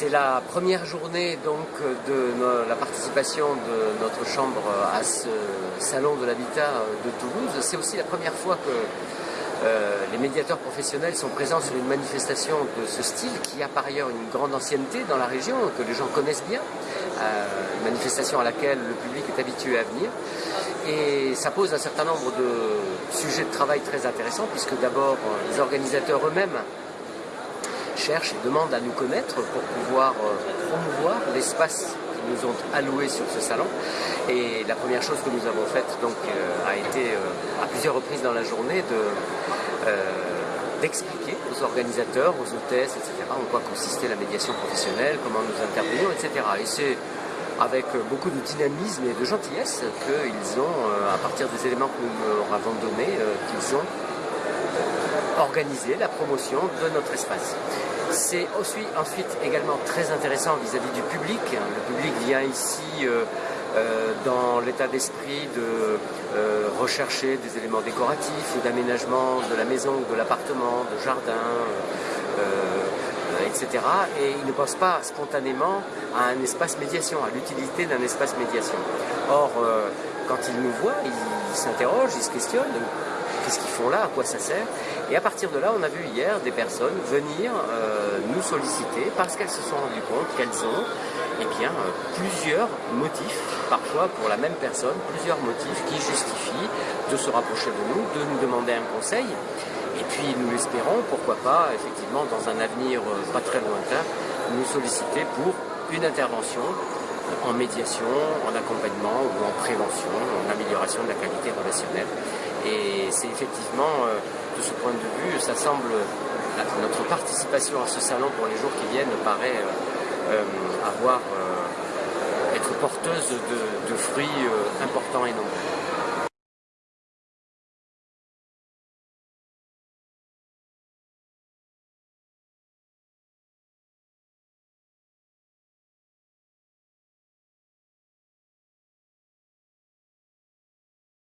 C'est la première journée donc de la participation de notre chambre à ce salon de l'habitat de Toulouse. C'est aussi la première fois que euh, les médiateurs professionnels sont présents sur une manifestation de ce style qui a par ailleurs une grande ancienneté dans la région, que les gens connaissent bien, euh, une manifestation à laquelle le public est habitué à venir. Et ça pose un certain nombre de sujets de travail très intéressants, puisque d'abord les organisateurs eux-mêmes cherchent et demandent à nous connaître pour pouvoir euh, promouvoir l'espace qu'ils nous ont alloué sur ce salon. Et la première chose que nous avons faite donc, a été à plusieurs reprises dans la journée de euh, d'expliquer aux organisateurs, aux hôtesses, etc., en quoi consistait la médiation professionnelle, comment nous intervenions, etc. Et c'est avec beaucoup de dynamisme et de gentillesse qu'ils ont, euh, à partir des éléments que nous leur avons donnés, euh, qu'ils ont organisé la promotion de notre espace. C'est aussi ensuite également très intéressant vis-à-vis du public. Le public vient ici euh, dans l'état d'esprit de euh, rechercher des éléments décoratifs d'aménagement de la maison ou de l'appartement, de jardin, euh, etc. Et ils ne pensent pas spontanément à un espace médiation, à l'utilité d'un espace médiation. Or, quand ils nous voient, ils s'interrogent, ils se questionnent qu'est-ce qu'ils font là, à quoi ça sert. Et à partir de là, on a vu hier des personnes venir nous solliciter parce qu'elles se sont rendues compte qu'elles ont eh euh, plusieurs motifs, parfois pour la même personne, plusieurs motifs qui justifient de se rapprocher de nous, de nous demander un conseil. Et puis nous l'espérons, pourquoi pas, effectivement, dans un avenir euh, pas très lointain, nous solliciter pour une intervention en médiation, en accompagnement ou en prévention, en amélioration de la qualité relationnelle. Et c'est effectivement, euh, de ce point de vue, ça notre participation à ce salon pour les jours qui viennent paraît euh, avoir, euh, être porteuse de, fruits euh, importants et nombreux.